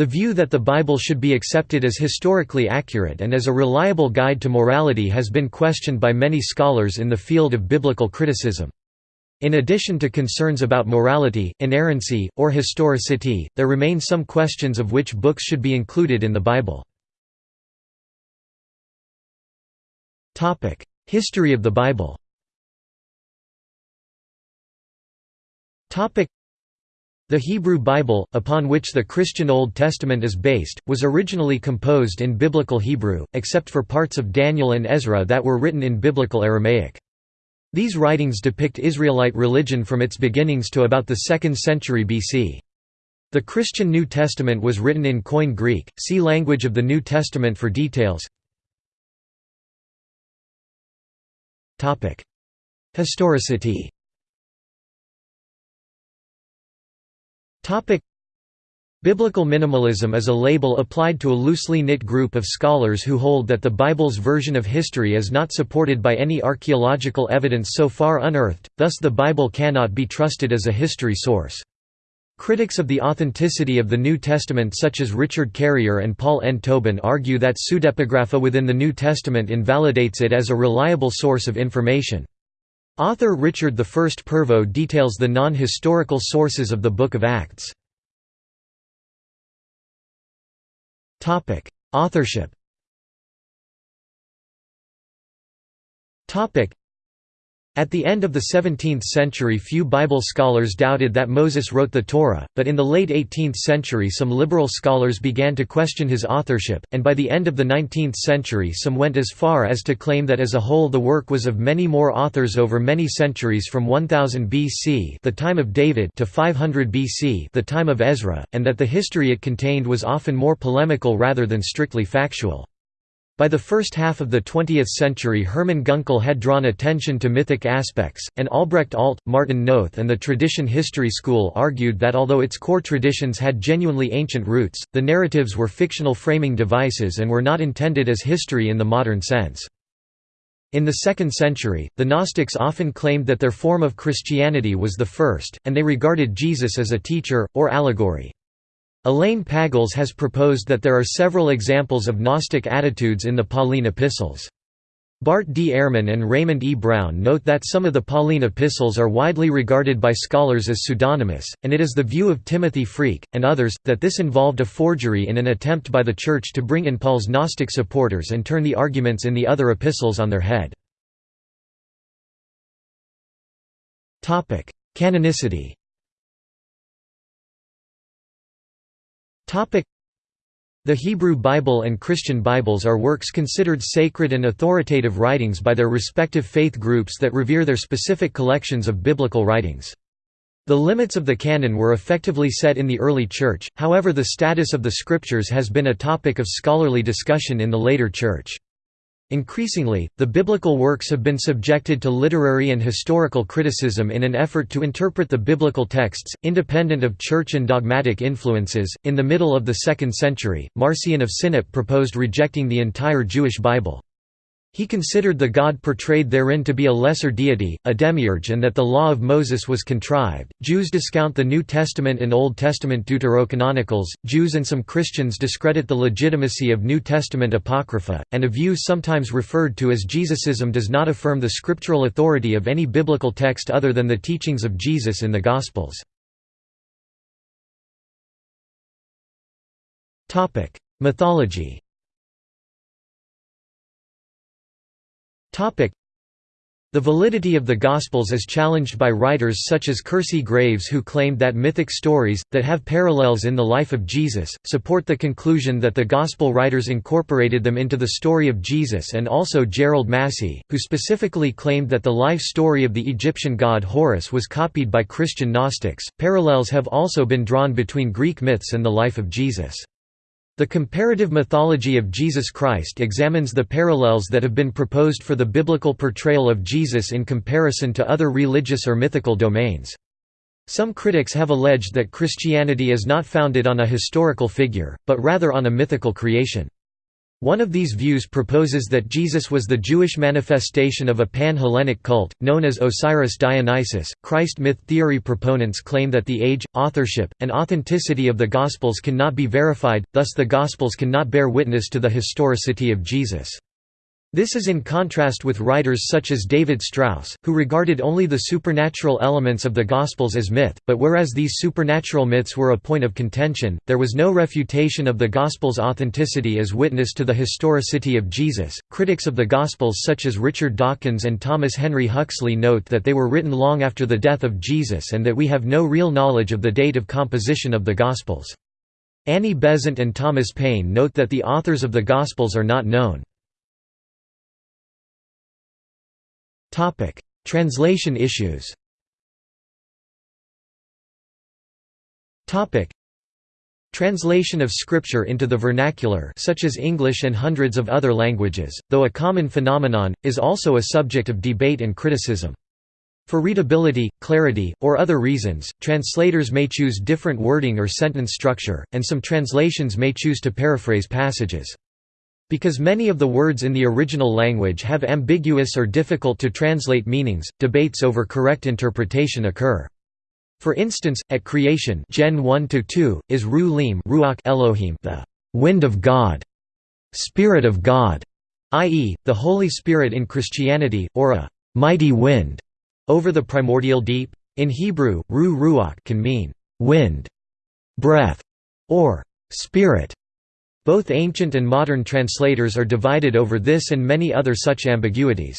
The view that the Bible should be accepted as historically accurate and as a reliable guide to morality has been questioned by many scholars in the field of biblical criticism. In addition to concerns about morality, inerrancy, or historicity, there remain some questions of which books should be included in the Bible. History of the Bible the Hebrew Bible, upon which the Christian Old Testament is based, was originally composed in Biblical Hebrew, except for parts of Daniel and Ezra that were written in Biblical Aramaic. These writings depict Israelite religion from its beginnings to about the 2nd century BC. The Christian New Testament was written in Koine Greek, see Language of the New Testament for details. Historicity Biblical minimalism is a label applied to a loosely knit group of scholars who hold that the Bible's version of history is not supported by any archaeological evidence so far unearthed, thus the Bible cannot be trusted as a history source. Critics of the authenticity of the New Testament such as Richard Carrier and Paul N. Tobin argue that pseudepigrapha within the New Testament invalidates it as a reliable source of information. Author Richard I Pervo details the non-historical sources of the Book of Acts. Authorship at the end of the 17th century few Bible scholars doubted that Moses wrote the Torah, but in the late 18th century some liberal scholars began to question his authorship, and by the end of the 19th century some went as far as to claim that as a whole the work was of many more authors over many centuries from 1000 BC the time of David to 500 BC the time of Ezra, and that the history it contained was often more polemical rather than strictly factual. By the first half of the 20th century Hermann Gunkel had drawn attention to mythic aspects, and Albrecht Alt, Martin Noth and the tradition history school argued that although its core traditions had genuinely ancient roots, the narratives were fictional framing devices and were not intended as history in the modern sense. In the 2nd century, the Gnostics often claimed that their form of Christianity was the first, and they regarded Jesus as a teacher, or allegory. Elaine Pagels has proposed that there are several examples of Gnostic attitudes in the Pauline epistles. Bart D. Ehrman and Raymond E. Brown note that some of the Pauline epistles are widely regarded by scholars as pseudonymous, and it is the view of Timothy Freke, and others, that this involved a forgery in an attempt by the Church to bring in Paul's Gnostic supporters and turn the arguments in the other epistles on their head. Canonicity The Hebrew Bible and Christian Bibles are works considered sacred and authoritative writings by their respective faith groups that revere their specific collections of biblical writings. The limits of the canon were effectively set in the early Church, however the status of the Scriptures has been a topic of scholarly discussion in the later Church. Increasingly, the biblical works have been subjected to literary and historical criticism in an effort to interpret the biblical texts, independent of church and dogmatic influences. In the middle of the 2nd century, Marcion of Sinope proposed rejecting the entire Jewish Bible. He considered the God portrayed therein to be a lesser deity, a demiurge, and that the law of Moses was contrived. Jews discount the New Testament and Old Testament deuterocanonicals, Jews and some Christians discredit the legitimacy of New Testament apocrypha, and a view sometimes referred to as Jesusism does not affirm the scriptural authority of any biblical text other than the teachings of Jesus in the Gospels. Mythology The validity of the Gospels is challenged by writers such as Kersey Graves who claimed that mythic stories, that have parallels in the life of Jesus, support the conclusion that the Gospel writers incorporated them into the story of Jesus and also Gerald Massey, who specifically claimed that the life story of the Egyptian god Horus was copied by Christian Gnostics. Parallels have also been drawn between Greek myths and the life of Jesus. The comparative mythology of Jesus Christ examines the parallels that have been proposed for the biblical portrayal of Jesus in comparison to other religious or mythical domains. Some critics have alleged that Christianity is not founded on a historical figure, but rather on a mythical creation. One of these views proposes that Jesus was the Jewish manifestation of a pan-Hellenic cult, known as Osiris Dionysus. Christ myth theory proponents claim that the age, authorship, and authenticity of the Gospels cannot be verified, thus the Gospels cannot bear witness to the historicity of Jesus. This is in contrast with writers such as David Strauss, who regarded only the supernatural elements of the Gospels as myth, but whereas these supernatural myths were a point of contention, there was no refutation of the Gospels' authenticity as witness to the historicity of Jesus. Critics of the Gospels such as Richard Dawkins and Thomas Henry Huxley note that they were written long after the death of Jesus and that we have no real knowledge of the date of composition of the Gospels. Annie Besant and Thomas Paine note that the authors of the Gospels are not known. Topic: Translation issues. Topic: Translation of scripture into the vernacular such as English and hundreds of other languages, though a common phenomenon, is also a subject of debate and criticism. For readability, clarity, or other reasons, translators may choose different wording or sentence structure, and some translations may choose to paraphrase passages. Because many of the words in the original language have ambiguous or difficult to translate meanings, debates over correct interpretation occur. For instance, at creation Gen 1 is Ru Ruach Elohim the wind of God, spirit of God, i.e., the Holy Spirit in Christianity, or a mighty wind over the primordial deep. In Hebrew, Ru Ruach can mean wind, breath, or spirit. Both ancient and modern translators are divided over this and many other such ambiguities.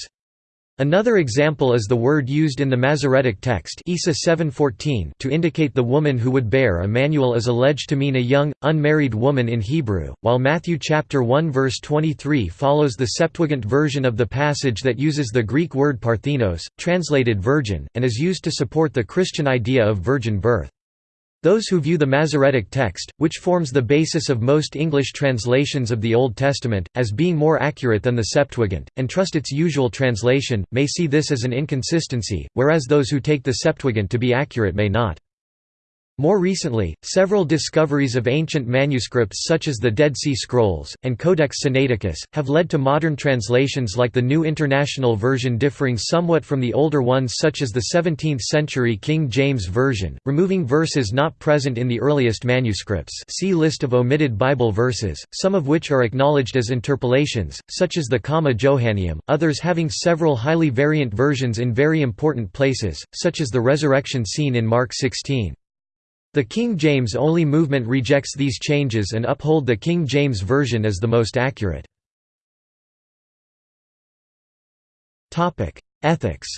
Another example is the word used in the Masoretic text Isa 7:14 to indicate the woman who would bear Emmanuel is alleged to mean a young, unmarried woman in Hebrew, while Matthew chapter 1 verse 23 follows the Septuagint version of the passage that uses the Greek word parthenos, translated virgin, and is used to support the Christian idea of virgin birth. Those who view the Masoretic text, which forms the basis of most English translations of the Old Testament, as being more accurate than the Septuagint, and trust its usual translation, may see this as an inconsistency, whereas those who take the Septuagint to be accurate may not. More recently, several discoveries of ancient manuscripts such as the Dead Sea Scrolls, and Codex Sinaiticus, have led to modern translations like the New International Version differing somewhat from the older ones such as the 17th-century King James Version, removing verses not present in the earliest manuscripts see list of omitted Bible verses, some of which are acknowledged as interpolations, such as the Comma Johanneum, others having several highly variant versions in very important places, such as the resurrection scene in Mark 16. The King James only movement rejects these changes and uphold the King James Version as the most accurate. Ethics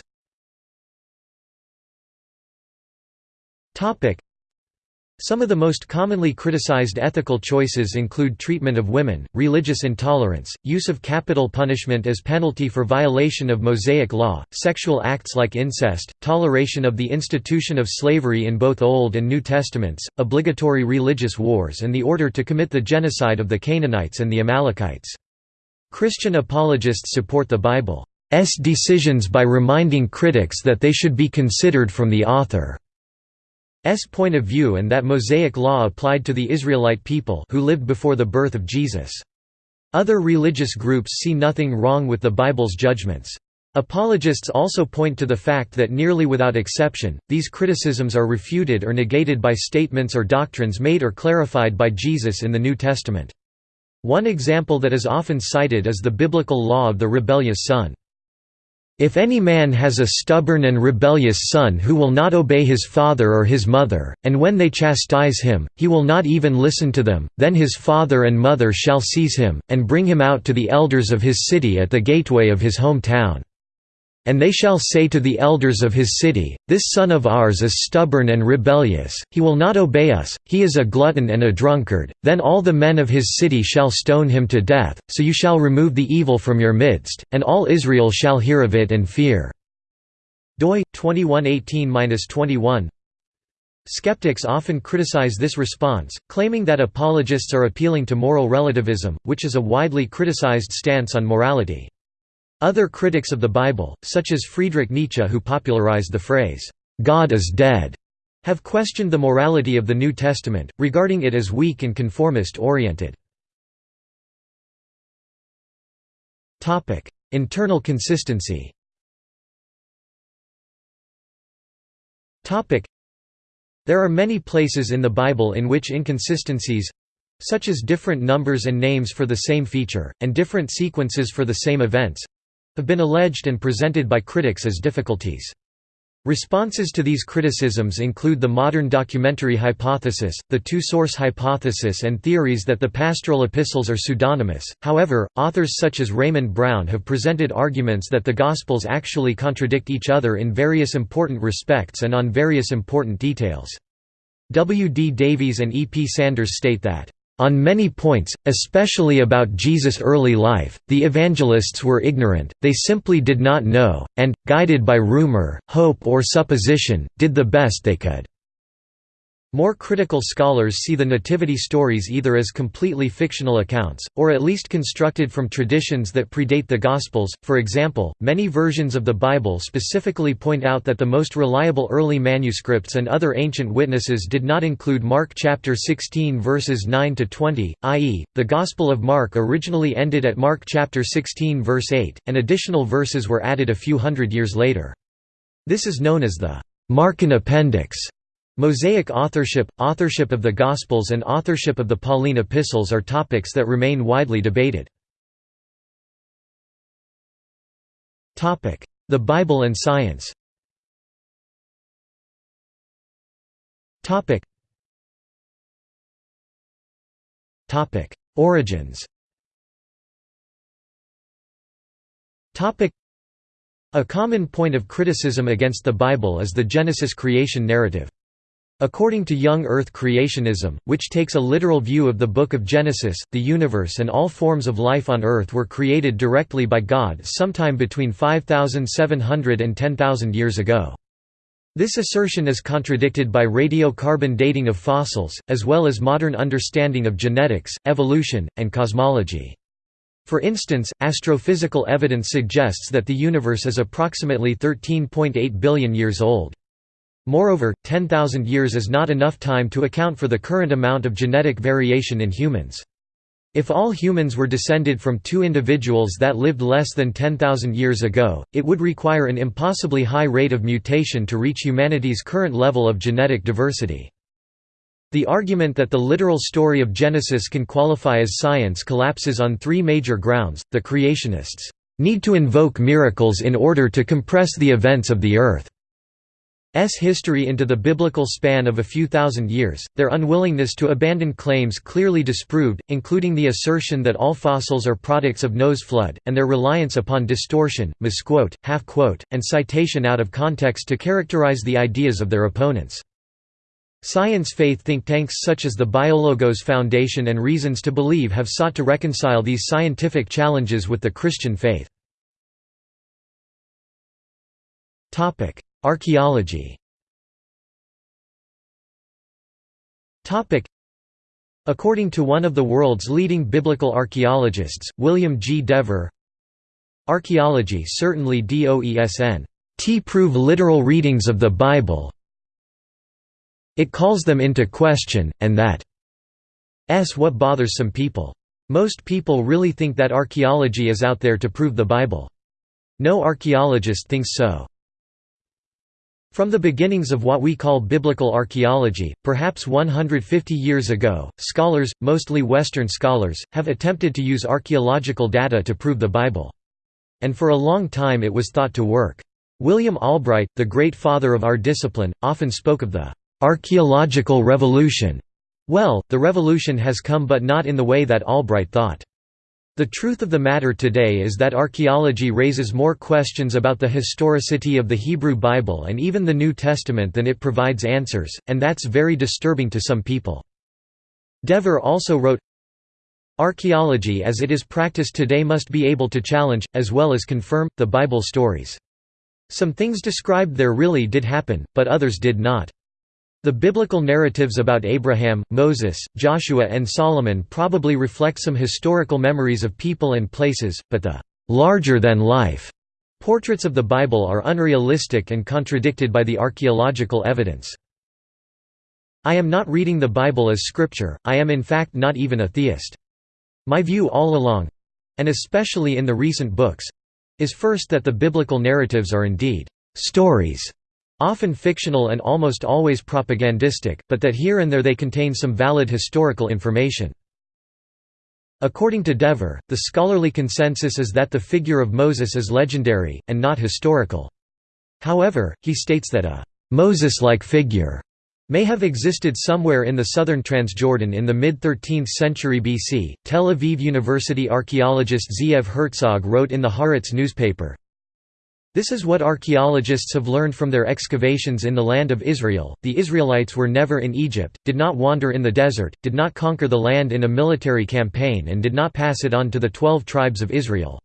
some of the most commonly criticized ethical choices include treatment of women, religious intolerance, use of capital punishment as penalty for violation of Mosaic law, sexual acts like incest, toleration of the institution of slavery in both Old and New Testaments, obligatory religious wars and the order to commit the genocide of the Canaanites and the Amalekites. Christian apologists support the Bible's decisions by reminding critics that they should be considered from the author. S point of view and that Mosaic law applied to the Israelite people who lived before the birth of Jesus. Other religious groups see nothing wrong with the Bible's judgments. Apologists also point to the fact that nearly without exception, these criticisms are refuted or negated by statements or doctrines made or clarified by Jesus in the New Testament. One example that is often cited is the biblical law of the rebellious son. If any man has a stubborn and rebellious son who will not obey his father or his mother, and when they chastise him, he will not even listen to them, then his father and mother shall seize him, and bring him out to the elders of his city at the gateway of his home town. And they shall say to the elders of his city, This son of ours is stubborn and rebellious, he will not obey us, he is a glutton and a drunkard, then all the men of his city shall stone him to death, so you shall remove the evil from your midst, and all Israel shall hear of it and fear." doi 2118-21 Skeptics often criticize this response, claiming that apologists are appealing to moral relativism, which is a widely criticized stance on morality. Other critics of the Bible, such as Friedrich Nietzsche who popularized the phrase, "'God is dead' have questioned the morality of the New Testament, regarding it as weak and conformist-oriented. Internal consistency There are many places in the Bible in which inconsistencies—such as different numbers and names for the same feature, and different sequences for the same events—have been alleged and presented by critics as difficulties. Responses to these criticisms include the modern documentary hypothesis, the two-source hypothesis and theories that the pastoral epistles are pseudonymous. However, authors such as Raymond Brown have presented arguments that the Gospels actually contradict each other in various important respects and on various important details. W. D. Davies and E. P. Sanders state that on many points, especially about Jesus' early life, the evangelists were ignorant, they simply did not know, and, guided by rumor, hope or supposition, did the best they could. More critical scholars see the nativity stories either as completely fictional accounts, or at least constructed from traditions that predate the Gospels. For example, many versions of the Bible specifically point out that the most reliable early manuscripts and other ancient witnesses did not include Mark chapter 16 verses 9 to 20, i.e., the Gospel of Mark originally ended at Mark chapter 16 verse 8, and additional verses were added a few hundred years later. This is known as the Markan Appendix. Mosaic authorship, authorship of the Gospels and authorship of the Pauline epistles are topics that remain widely debated. The Bible and science. Origins. A common point of criticism against the Bible is the Genesis creation narrative. According to young Earth creationism, which takes a literal view of the Book of Genesis, the universe and all forms of life on Earth were created directly by God sometime between 5,700 and 10,000 years ago. This assertion is contradicted by radiocarbon dating of fossils, as well as modern understanding of genetics, evolution, and cosmology. For instance, astrophysical evidence suggests that the universe is approximately 13.8 billion years old. Moreover, 10,000 years is not enough time to account for the current amount of genetic variation in humans. If all humans were descended from two individuals that lived less than 10,000 years ago, it would require an impossibly high rate of mutation to reach humanity's current level of genetic diversity. The argument that the literal story of Genesis can qualify as science collapses on three major grounds. The creationists need to invoke miracles in order to compress the events of the earth. S history into the biblical span of a few thousand years, their unwillingness to abandon claims clearly disproved, including the assertion that all fossils are products of Noah's flood, and their reliance upon distortion, misquote, half-quote, and citation out of context to characterize the ideas of their opponents. Science faith think tanks such as the Biologos Foundation and Reasons to Believe have sought to reconcile these scientific challenges with the Christian faith. Archaeology According to one of the world's leading biblical archaeologists, William G. Dever, Archaeology certainly doesn't prove literal readings of the Bible it calls them into question, and that's what bothers some people. Most people really think that archaeology is out there to prove the Bible. No archaeologist thinks so. From the beginnings of what we call biblical archaeology, perhaps 150 years ago, scholars, mostly Western scholars, have attempted to use archaeological data to prove the Bible. And for a long time it was thought to work. William Albright, the great father of our discipline, often spoke of the archaeological revolution. Well, the revolution has come but not in the way that Albright thought. The truth of the matter today is that archaeology raises more questions about the historicity of the Hebrew Bible and even the New Testament than it provides answers, and that's very disturbing to some people. Dever also wrote, Archaeology as it is practiced today must be able to challenge, as well as confirm, the Bible stories. Some things described there really did happen, but others did not. The biblical narratives about Abraham, Moses, Joshua and Solomon probably reflect some historical memories of people and places, but the larger-than-life portraits of the Bible are unrealistic and contradicted by the archaeological evidence. I am not reading the Bible as scripture, I am in fact not even a theist. My view all along and especially in the recent books—is first that the biblical narratives are indeed «stories», often fictional and almost always propagandistic, but that here and there they contain some valid historical information. According to Dever, the scholarly consensus is that the figure of Moses is legendary, and not historical. However, he states that a «Moses-like figure» may have existed somewhere in the southern Transjordan in the mid-13th century BC. Tel Aviv University archaeologist Zeev Herzog wrote in the Haaretz newspaper, this is what archaeologists have learned from their excavations in the land of Israel. The Israelites were never in Egypt, did not wander in the desert, did not conquer the land in a military campaign, and did not pass it on to the twelve tribes of Israel.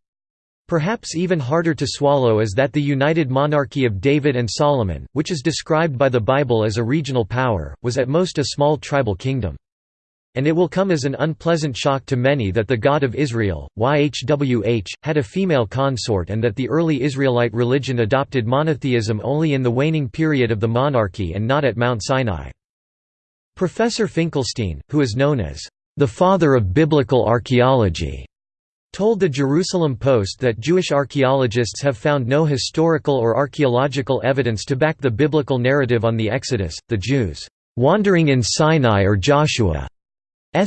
Perhaps even harder to swallow is that the united monarchy of David and Solomon, which is described by the Bible as a regional power, was at most a small tribal kingdom. And it will come as an unpleasant shock to many that the God of Israel, YHWH, had a female consort and that the early Israelite religion adopted monotheism only in the waning period of the monarchy and not at Mount Sinai. Professor Finkelstein, who is known as the father of biblical archaeology, told the Jerusalem Post that Jewish archaeologists have found no historical or archaeological evidence to back the biblical narrative on the Exodus, the Jews wandering in Sinai or Joshua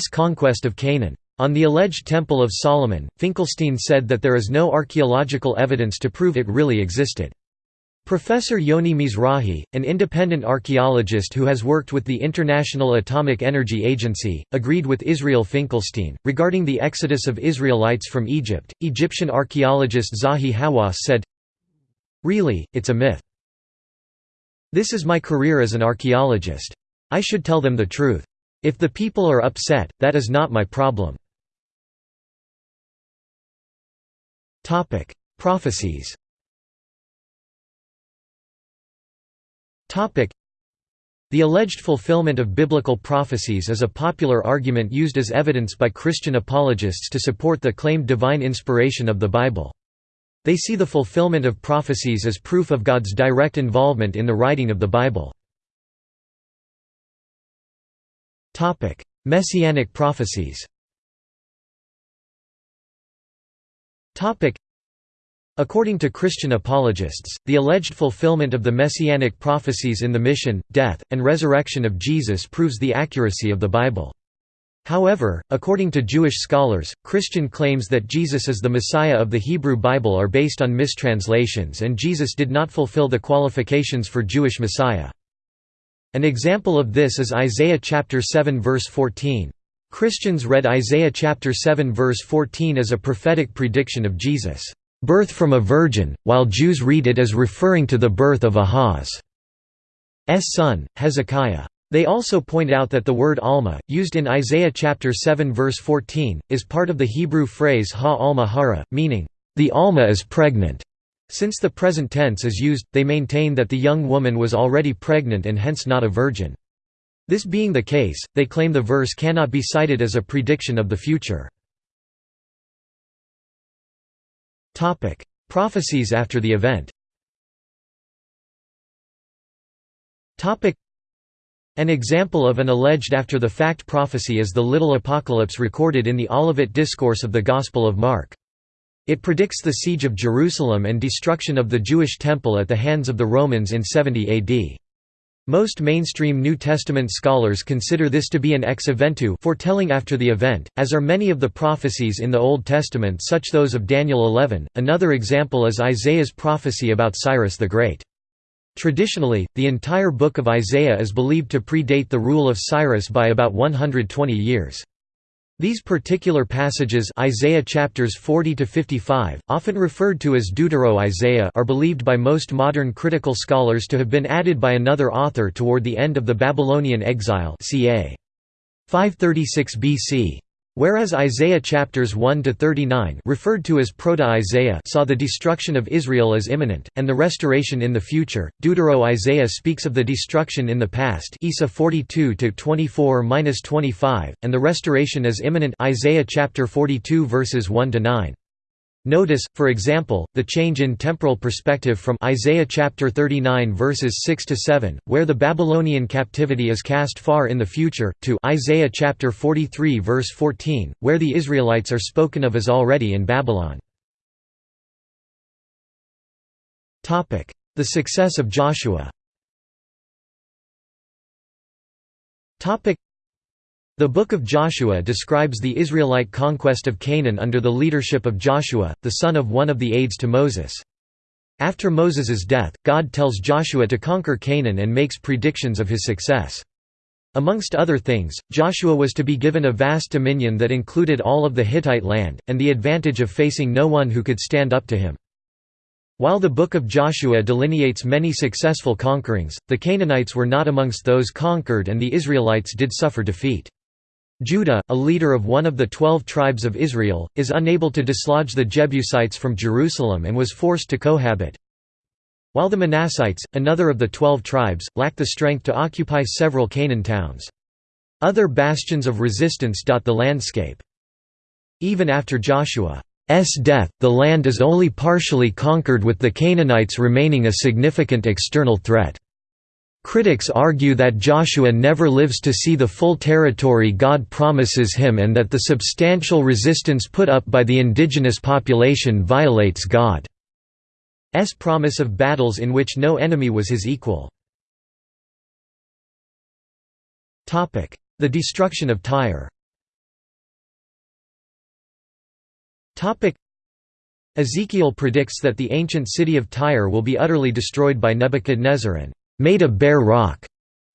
conquest of Canaan. On the alleged Temple of Solomon, Finkelstein said that there is no archaeological evidence to prove it really existed. Professor Yoni Mizrahi, an independent archaeologist who has worked with the International Atomic Energy Agency, agreed with Israel Finkelstein. Regarding the exodus of Israelites from Egypt, Egyptian archaeologist Zahi Hawass said, Really, it's a myth. This is my career as an archaeologist. I should tell them the truth. If the people are upset, that is not my problem. Prophecies the alleged fulfillment of biblical prophecies is a popular argument used as evidence by Christian apologists to support the claimed divine inspiration of the Bible. They see the fulfillment of prophecies as proof of God's direct involvement in the writing of the Bible. Topic: Messianic prophecies. Topic: According to Christian apologists, the alleged fulfillment of the messianic prophecies in the mission, death, and resurrection of Jesus proves the accuracy of the Bible. However, according to Jewish scholars, Christian claims that Jesus is the Messiah of the Hebrew Bible are based on mistranslations and Jesus did not fulfill the qualifications for Jewish Messiah. An example of this is Isaiah chapter 7 verse 14. Christians read Isaiah chapter 7 verse 14 as a prophetic prediction of Jesus' birth from a virgin, while Jews read it as referring to the birth of Ahaz's son, Hezekiah. They also point out that the word Alma, used in Isaiah chapter 7 verse 14, is part of the Hebrew phrase Ha Alma Hara, meaning, the Alma is pregnant. Since the present tense is used, they maintain that the young woman was already pregnant and hence not a virgin. This being the case, they claim the verse cannot be cited as a prediction of the future. Prophecies after the event An example of an alleged after-the-fact prophecy is the Little Apocalypse recorded in the Olivet Discourse of the Gospel of Mark. It predicts the siege of Jerusalem and destruction of the Jewish temple at the hands of the Romans in 70 AD. Most mainstream New Testament scholars consider this to be an ex eventu foretelling after the event, as are many of the prophecies in the Old Testament such those of Daniel 11. Another example is Isaiah's prophecy about Cyrus the Great. Traditionally, the entire book of Isaiah is believed to predate the rule of Cyrus by about 120 years. These particular passages Isaiah chapters 40 to 55, often referred to as Deutero-Isaiah are believed by most modern critical scholars to have been added by another author toward the end of the Babylonian exile ca. 536 BC. Whereas Isaiah chapters 1 to 39, referred to as Proto-Isaiah, saw the destruction of Israel as imminent and the restoration in the future. Deutero-Isaiah speaks of the destruction in the past, Isa 42 to 24-25, and the restoration as imminent, Isaiah chapter 42 verses 1 to 9. Notice, for example, the change in temporal perspective from Isaiah chapter 39 verses 6 to 7, where the Babylonian captivity is cast far in the future, to Isaiah chapter 43 verse 14, where the Israelites are spoken of as already in Babylon. Topic: The success of Joshua. Topic: the Book of Joshua describes the Israelite conquest of Canaan under the leadership of Joshua, the son of one of the aides to Moses. After Moses's death, God tells Joshua to conquer Canaan and makes predictions of his success. Amongst other things, Joshua was to be given a vast dominion that included all of the Hittite land, and the advantage of facing no one who could stand up to him. While the Book of Joshua delineates many successful conquerings, the Canaanites were not amongst those conquered and the Israelites did suffer defeat. Judah, a leader of one of the twelve tribes of Israel, is unable to dislodge the Jebusites from Jerusalem and was forced to cohabit. While the Manassites, another of the twelve tribes, lack the strength to occupy several Canaan towns. Other bastions of resistance dot the landscape. Even after Joshua's death, the land is only partially conquered with the Canaanites remaining a significant external threat. Critics argue that Joshua never lives to see the full territory God promises him and that the substantial resistance put up by the indigenous population violates God's promise of battles in which no enemy was his equal. The destruction of Tyre. Ezekiel predicts that the ancient city of Tyre will be utterly destroyed by Nebuchadnezzar and made a bare rock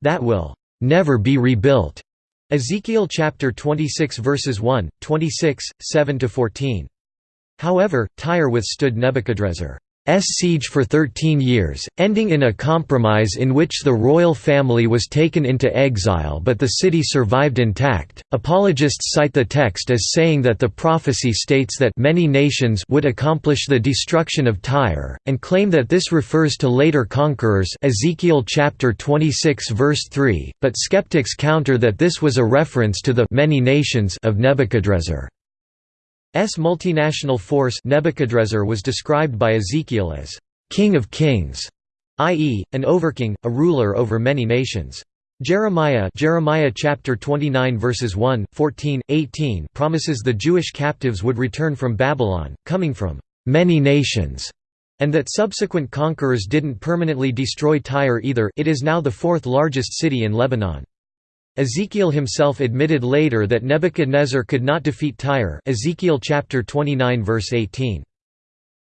that will never be rebuilt. Ezekiel chapter 26 verses 1, 26, 7 to 14. However, Tyre withstood Nebuchadnezzar S siege for 13 years, ending in a compromise in which the royal family was taken into exile but the city survived intact. Apologists cite the text as saying that the prophecy states that many nations would accomplish the destruction of Tyre, and claim that this refers to later conquerors Ezekiel chapter 26 verse 3, but skeptics counter that this was a reference to the many nations of Nebuchadrezzar. S multinational force Nebuchadrezzar was described by Ezekiel as king of kings, i.e., an overking, a ruler over many nations. Jeremiah Jeremiah chapter 29 verses 1, 14, 18 promises the Jewish captives would return from Babylon, coming from many nations, and that subsequent conquerors didn't permanently destroy Tyre either it is now the fourth largest city in Lebanon. Ezekiel himself admitted later that Nebuchadnezzar could not defeat Tyre Ezekiel chapter 29 verse 18.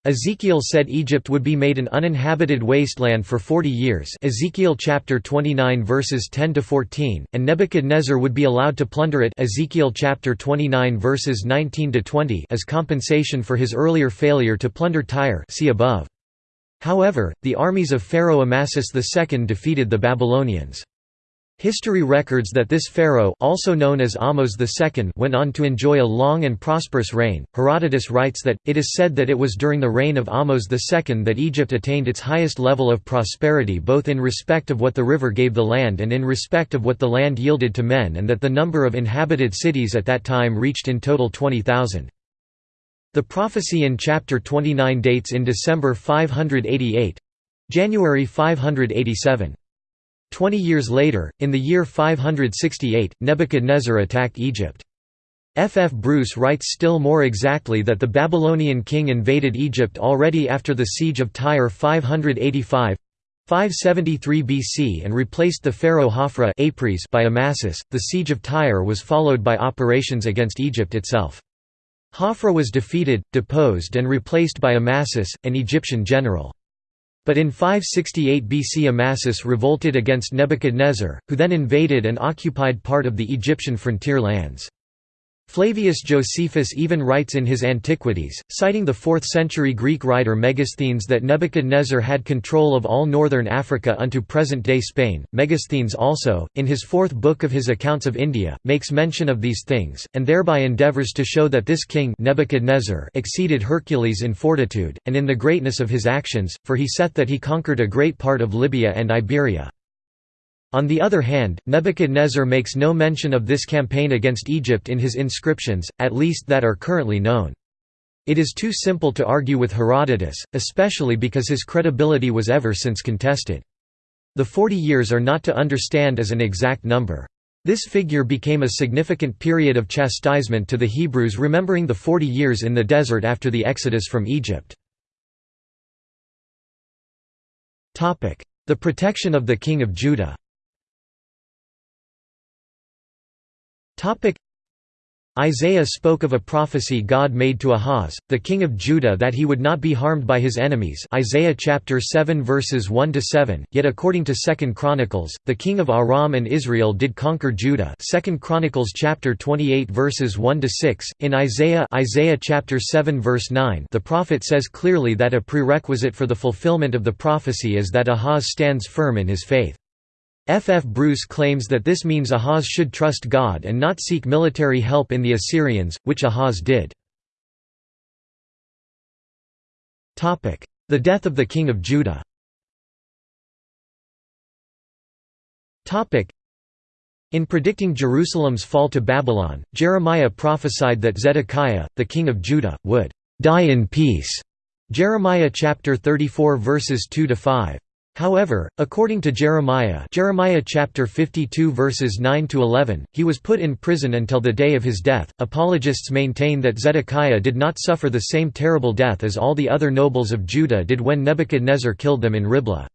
Ezekiel said Egypt would be made an uninhabited wasteland for 40 years Ezekiel chapter 29 verses 10 to 14 and Nebuchadnezzar would be allowed to plunder it Ezekiel chapter 29 verses 19 to 20 as compensation for his earlier failure to plunder Tyre see above. However, the armies of Pharaoh Amasis II defeated the Babylonians. History records that this pharaoh also known as Ahmose II went on to enjoy a long and prosperous reign. Herodotus writes that, it is said that it was during the reign of Ahmose II that Egypt attained its highest level of prosperity both in respect of what the river gave the land and in respect of what the land yielded to men and that the number of inhabited cities at that time reached in total 20,000. The prophecy in chapter 29 dates in December 588—January 587. Twenty years later, in the year 568, Nebuchadnezzar attacked Egypt. F. F. Bruce writes still more exactly that the Babylonian king invaded Egypt already after the siege of Tyre 585 573 BC and replaced the pharaoh Hophra by Amasis. The siege of Tyre was followed by operations against Egypt itself. Hophra was defeated, deposed and replaced by Amasis, an Egyptian general. But in 568 BC Amasis revolted against Nebuchadnezzar, who then invaded and occupied part of the Egyptian frontier lands. Flavius Josephus even writes in his Antiquities, citing the 4th-century Greek writer Megasthenes that Nebuchadnezzar had control of all northern Africa unto present-day Spain. Megasthenes also, in his fourth book of his accounts of India, makes mention of these things, and thereby endeavours to show that this king Nebuchadnezzar exceeded Hercules in fortitude, and in the greatness of his actions, for he saith that he conquered a great part of Libya and Iberia. On the other hand, Nebuchadnezzar makes no mention of this campaign against Egypt in his inscriptions, at least that are currently known. It is too simple to argue with Herodotus, especially because his credibility was ever since contested. The forty years are not to understand as an exact number. This figure became a significant period of chastisement to the Hebrews remembering the forty years in the desert after the exodus from Egypt. The protection of the king of Judah Isaiah spoke of a prophecy God made to Ahaz, the king of Judah that he would not be harmed by his enemies. Isaiah chapter 7 verses 1 to 7 yet according to 2 Chronicles the king of Aram and Israel did conquer Judah. 2 Chronicles chapter 28 verses 1 to 6 in Isaiah Isaiah chapter 7 verse 9 the prophet says clearly that a prerequisite for the fulfillment of the prophecy is that Ahaz stands firm in his faith F. F. Bruce claims that this means Ahaz should trust God and not seek military help in the Assyrians, which Ahaz did. The death of the king of Judah in predicting Jerusalem's fall to Babylon, Jeremiah prophesied that Zedekiah, the king of Judah, would die in peace. Jeremiah chapter 34 verses 2 to 5. However, according to Jeremiah Jeremiah chapter 52 verses 9 to 11, he was put in prison until the day of his death. Apologists maintain that Zedekiah did not suffer the same terrible death as all the other nobles of Judah did when Nebuchadnezzar killed them in Riblah.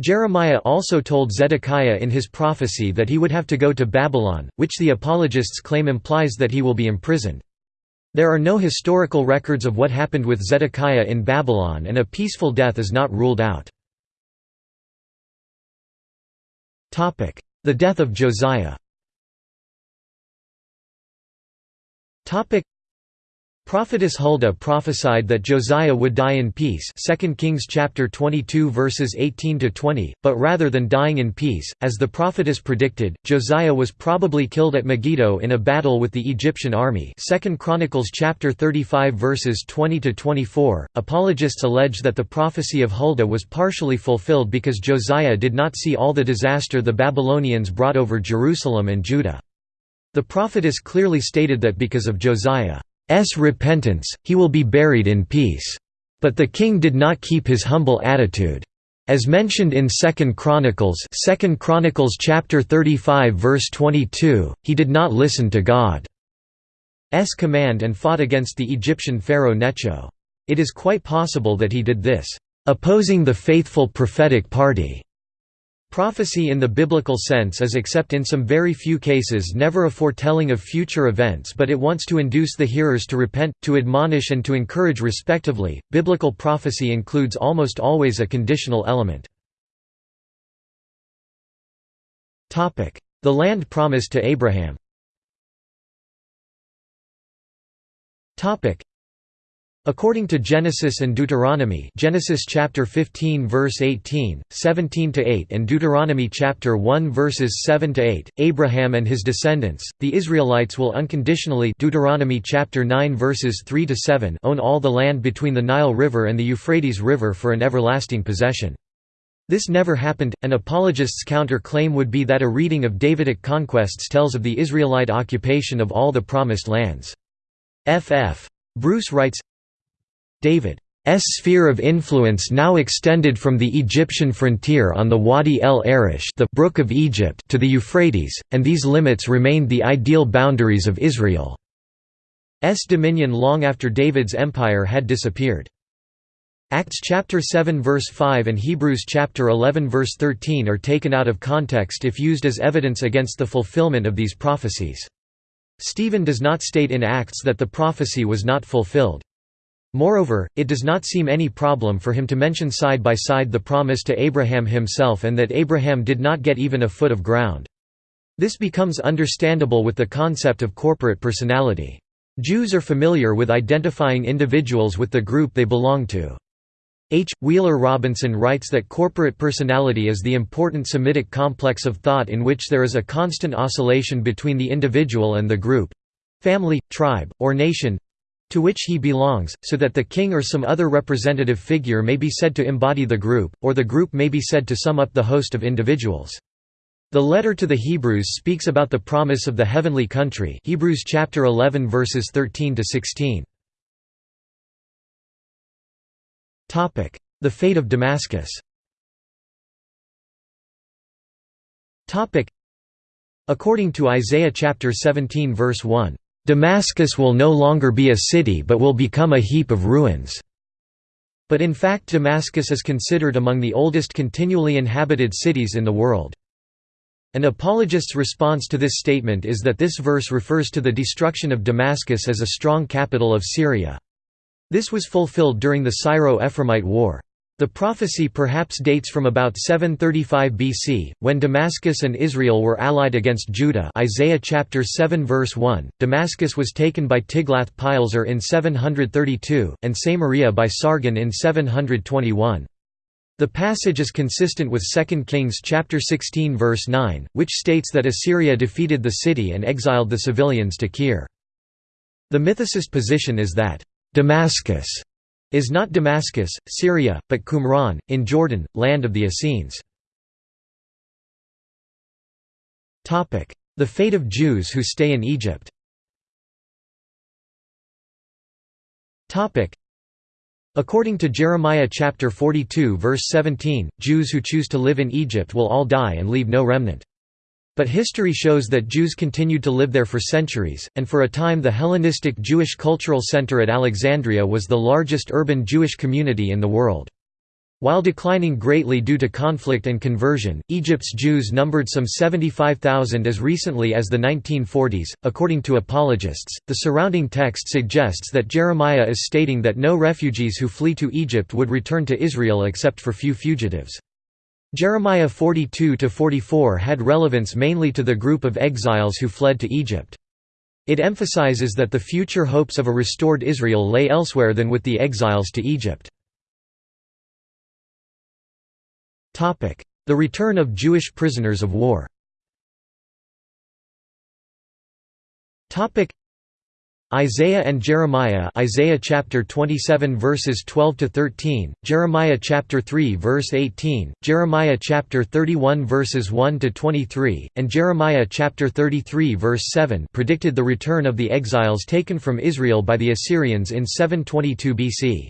Jeremiah also told Zedekiah in his prophecy that he would have to go to Babylon, which the apologists claim implies that he will be imprisoned. There are no historical records of what happened with Zedekiah in Babylon and a peaceful death is not ruled out. The death of Josiah Prophetess Huldah prophesied that Josiah would die in peace 2 Kings chapter 22 verses 18 to 20 but rather than dying in peace as the prophetess predicted Josiah was probably killed at Megiddo in a battle with the Egyptian army 2 Chronicles chapter 35 verses 20 to 24 apologists allege that the prophecy of Huldah was partially fulfilled because Josiah did not see all the disaster the Babylonians brought over Jerusalem and Judah. The prophetess clearly stated that because of Josiah repentance, he will be buried in peace. But the king did not keep his humble attitude. As mentioned in 2 Chronicles 2 Chronicles chapter 35 verse 22, he did not listen to God's command and fought against the Egyptian pharaoh Necho. It is quite possible that he did this, opposing the faithful prophetic party. Prophecy in the biblical sense is except in some very few cases never a foretelling of future events but it wants to induce the hearers to repent, to admonish and to encourage respectively. Biblical prophecy includes almost always a conditional element. The land promised to Abraham According to Genesis and Deuteronomy Genesis chapter 15 verse 18, 17 to 8 and Deuteronomy chapter 1 verses 7 to 8, Abraham and his descendants, the Israelites will unconditionally Deuteronomy chapter 9 verses 3 to 7 own all the land between the Nile River and the Euphrates River for an everlasting possession. This never happened. An apologist's counter-claim would be that a reading of Davidic conquests tells of the Israelite occupation of all the promised lands. F. F. Bruce writes David's sphere of influence now extended from the Egyptian frontier on the Wadi el Arish the Brook of Egypt to the Euphrates, and these limits remained the ideal boundaries of Israel's dominion long after David's empire had disappeared. Acts chapter 7 verse 5 and Hebrews chapter 11 verse 13 are taken out of context if used as evidence against the fulfillment of these prophecies. Stephen does not state in Acts that the prophecy was not fulfilled. Moreover, it does not seem any problem for him to mention side by side the promise to Abraham himself and that Abraham did not get even a foot of ground. This becomes understandable with the concept of corporate personality. Jews are familiar with identifying individuals with the group they belong to. H. Wheeler Robinson writes that corporate personality is the important Semitic complex of thought in which there is a constant oscillation between the individual and the group—family, tribe, or nation, to which he belongs, so that the king or some other representative figure may be said to embody the group, or the group may be said to sum up the host of individuals. The letter to the Hebrews speaks about the promise of the heavenly country Hebrews chapter 11 verses 13 to 16. Topic: The fate of Damascus Topic: According to Isaiah chapter 17 verse 1, "...Damascus will no longer be a city but will become a heap of ruins." But in fact Damascus is considered among the oldest continually inhabited cities in the world. An apologist's response to this statement is that this verse refers to the destruction of Damascus as a strong capital of Syria. This was fulfilled during the Syro-Ephraimite War. The prophecy perhaps dates from about 735 BC, when Damascus and Israel were allied against Judah Isaiah chapter 7 verse 1. Damascus was taken by Tiglath-Pileser in 732, and Samaria by Sargon in 721. The passage is consistent with 2 Kings chapter 16 verse 9, which states that Assyria defeated the city and exiled the civilians to Kir. The mythicist position is that Damascus is not Damascus, Syria, but Qumran, in Jordan, land of the Essenes. The fate of Jews who stay in Egypt According to Jeremiah chapter 42 verse 17, Jews who choose to live in Egypt will all die and leave no remnant. But history shows that Jews continued to live there for centuries, and for a time the Hellenistic Jewish Cultural Center at Alexandria was the largest urban Jewish community in the world. While declining greatly due to conflict and conversion, Egypt's Jews numbered some 75,000 as recently as the 1940s. According to apologists, the surrounding text suggests that Jeremiah is stating that no refugees who flee to Egypt would return to Israel except for few fugitives. Jeremiah 42–44 had relevance mainly to the group of exiles who fled to Egypt. It emphasizes that the future hopes of a restored Israel lay elsewhere than with the exiles to Egypt. The return of Jewish prisoners of war Isaiah and Jeremiah Isaiah chapter 27 verses 12 to 13 Jeremiah chapter 3 verse 18 Jeremiah chapter 31 verses 1 to 23 and Jeremiah chapter 33 verse 7 predicted the return of the exiles taken from Israel by the Assyrians in 722 BC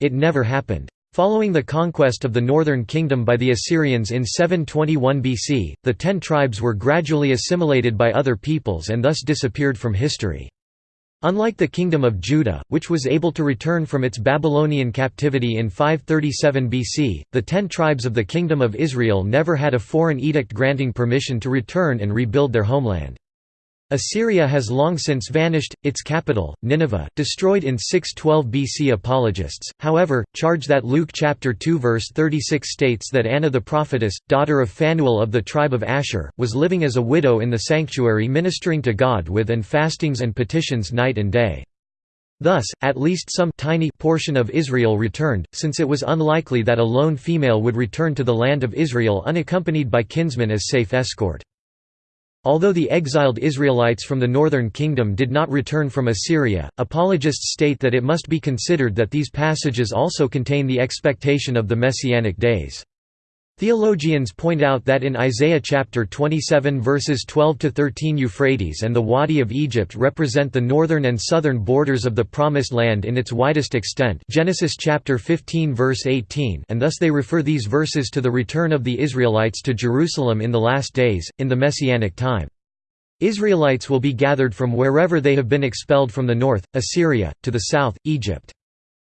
It never happened Following the conquest of the northern kingdom by the Assyrians in 721 BC, the ten tribes were gradually assimilated by other peoples and thus disappeared from history. Unlike the Kingdom of Judah, which was able to return from its Babylonian captivity in 537 BC, the ten tribes of the Kingdom of Israel never had a foreign edict granting permission to return and rebuild their homeland. Assyria has long since vanished, its capital, Nineveh, destroyed in 612 BC. Apologists, however, charge that Luke chapter 2 verse 36 states that Anna the prophetess, daughter of Phanuel of the tribe of Asher, was living as a widow in the sanctuary ministering to God with and fastings and petitions night and day. Thus, at least some tiny portion of Israel returned, since it was unlikely that a lone female would return to the land of Israel unaccompanied by kinsmen as safe escort. Although the exiled Israelites from the northern kingdom did not return from Assyria, apologists state that it must be considered that these passages also contain the expectation of the Messianic days. Theologians point out that in Isaiah chapter 27 verses 12 to 13 Euphrates and the Wadi of Egypt represent the northern and southern borders of the promised land in its widest extent. Genesis chapter 15 verse 18, and thus they refer these verses to the return of the Israelites to Jerusalem in the last days in the messianic time. Israelites will be gathered from wherever they have been expelled from the north, Assyria, to the south, Egypt.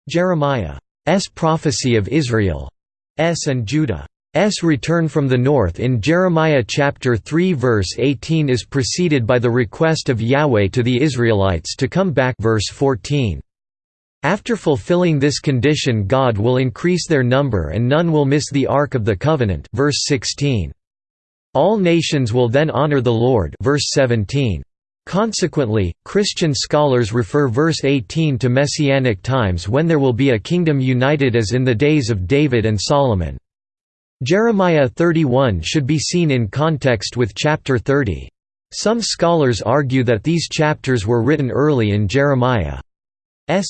Jeremiah's prophecy of Israel S and Judah S return from the north in Jeremiah chapter 3 verse 18 is preceded by the request of Yahweh to the Israelites to come back verse 14. After fulfilling this condition God will increase their number and none will miss the ark of the covenant verse 16. All nations will then honor the Lord verse 17. Consequently, Christian scholars refer verse 18 to messianic times when there will be a kingdom united as in the days of David and Solomon. Jeremiah 31 should be seen in context with chapter 30. Some scholars argue that these chapters were written early in Jeremiah's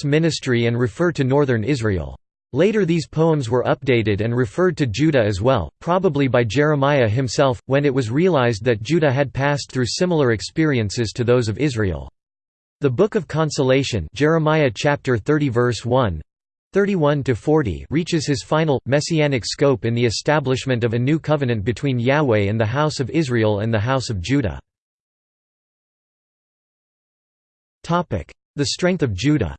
ministry and refer to northern Israel. Later these poems were updated and referred to Judah as well, probably by Jeremiah himself, when it was realized that Judah had passed through similar experiences to those of Israel. The Book of Consolation Jeremiah chapter 30 verse 1 31–40 reaches his final, messianic scope in the establishment of a new covenant between Yahweh and the house of Israel and the house of Judah. The strength of Judah.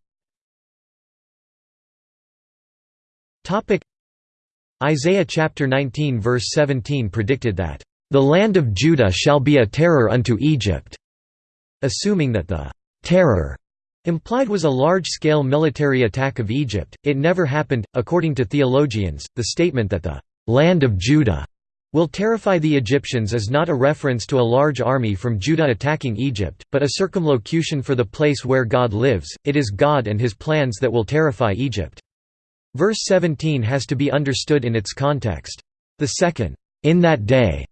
Isaiah chapter 19 verse 17 predicted that, "...the land of Judah shall be a terror unto Egypt", assuming that the "...terror", implied was a large-scale military attack of Egypt. It never happened, according to theologians. The statement that the "...land of Judah", will terrify the Egyptians is not a reference to a large army from Judah attacking Egypt, but a circumlocution for the place where God lives, it is God and his plans that will terrify Egypt. Verse 17 has to be understood in its context. The second, "'In that day'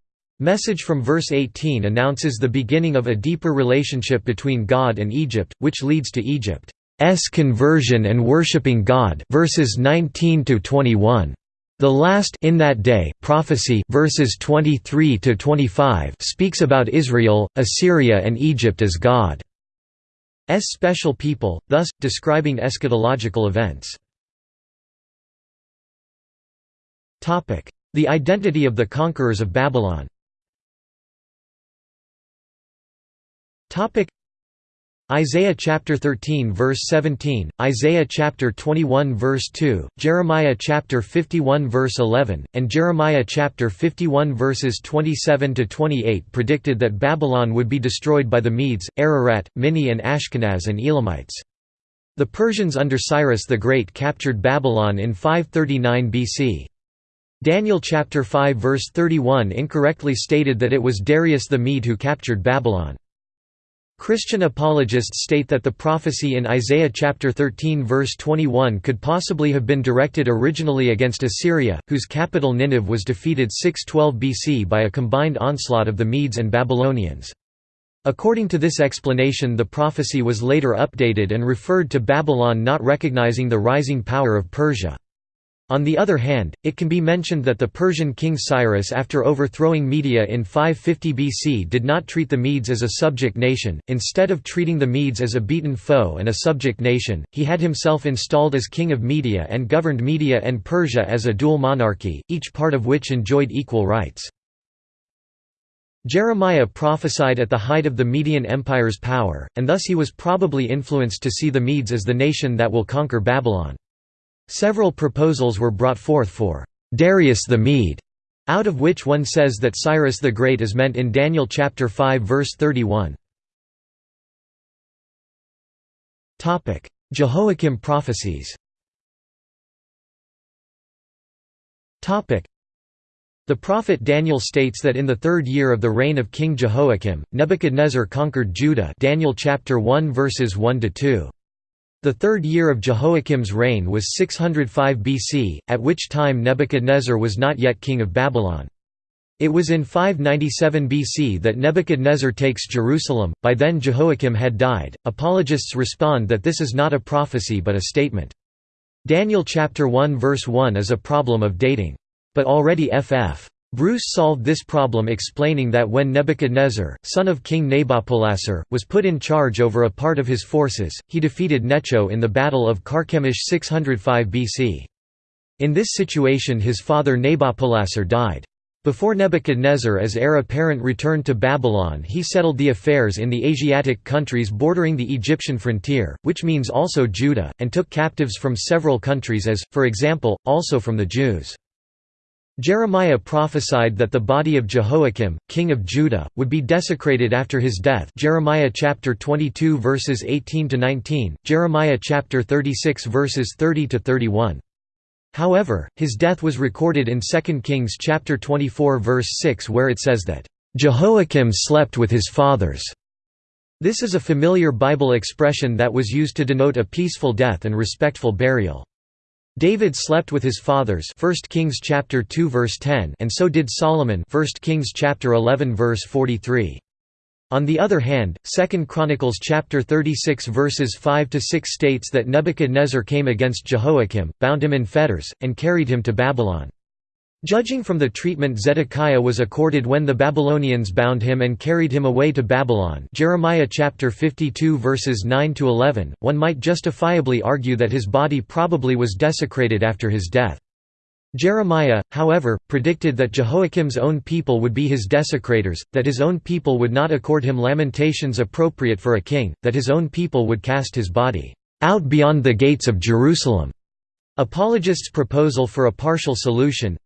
message from verse 18 announces the beginning of a deeper relationship between God and Egypt, which leads to Egypt's conversion and worshipping God verses 19 to 21. The last in that day prophecy verses 23 to 25 speaks about Israel, Assyria and Egypt as God's special people, thus describing eschatological events. Topic: The identity of the conquerors of Babylon Isaiah chapter 13 verse 17, Isaiah chapter 21 verse 2, Jeremiah chapter 51 verse 11, and Jeremiah chapter 51 verses 27 to 28 predicted that Babylon would be destroyed by the Medes, Ararat, Minni and Ashkenaz and Elamites. The Persians under Cyrus the Great captured Babylon in 539 BC. Daniel chapter 5 verse 31 incorrectly stated that it was Darius the Mede who captured Babylon. Christian apologists state that the prophecy in Isaiah chapter 13 verse 21 could possibly have been directed originally against Assyria, whose capital Nineveh was defeated 612 BC by a combined onslaught of the Medes and Babylonians. According to this explanation the prophecy was later updated and referred to Babylon not recognizing the rising power of Persia. On the other hand, it can be mentioned that the Persian king Cyrus after overthrowing Media in 550 BC did not treat the Medes as a subject nation, instead of treating the Medes as a beaten foe and a subject nation, he had himself installed as king of Media and governed Media and Persia as a dual monarchy, each part of which enjoyed equal rights. Jeremiah prophesied at the height of the Median Empire's power, and thus he was probably influenced to see the Medes as the nation that will conquer Babylon. Several proposals were brought forth for Darius the Mede, out of which one says that Cyrus the Great is meant in Daniel chapter 5 verse 31. Topic: Jehoiakim prophecies. Topic: The prophet Daniel states that in the third year of the reign of King Jehoiakim, Nebuchadnezzar conquered Judah. Daniel chapter 1 verses 1 to 2. The third year of Jehoiakim's reign was 605 BC, at which time Nebuchadnezzar was not yet king of Babylon. It was in 597 BC that Nebuchadnezzar takes Jerusalem, by then Jehoiakim had died. Apologists respond that this is not a prophecy but a statement. Daniel chapter 1 verse 1 is a problem of dating. But already F. F. Bruce solved this problem explaining that when Nebuchadnezzar, son of King Nabopolassar, was put in charge over a part of his forces, he defeated Necho in the Battle of Carchemish 605 BC. In this situation his father Nabopolassar died. Before Nebuchadnezzar as heir apparent returned to Babylon he settled the affairs in the Asiatic countries bordering the Egyptian frontier, which means also Judah, and took captives from several countries as, for example, also from the Jews. Jeremiah prophesied that the body of Jehoiakim, king of Judah, would be desecrated after his death Jeremiah chapter 22 verses 18 to 19, Jeremiah chapter 36 verses 30 to 31. However, his death was recorded in 2 Kings chapter 24 verse 6 where it says that Jehoiakim slept with his fathers. This is a familiar Bible expression that was used to denote a peaceful death and respectful burial. David slept with his fathers 1 Kings chapter 2 verse 10 and so did Solomon 1 Kings chapter 11 verse 43. On the other hand, 2 Chronicles chapter 36 verses 5 to 6 states that Nebuchadnezzar came against Jehoiakim, bound him in fetters, and carried him to Babylon. Judging from the treatment Zedekiah was accorded when the Babylonians bound him and carried him away to Babylon Jeremiah chapter 52 verses 9 to 11 one might justifiably argue that his body probably was desecrated after his death Jeremiah, however, predicted that Jehoiakim's own people would be his desecrators, that his own people would not accord him lamentations appropriate for a king, that his own people would cast his body out beyond the gates of Jerusalem. Apologists' proposal for a partial solution,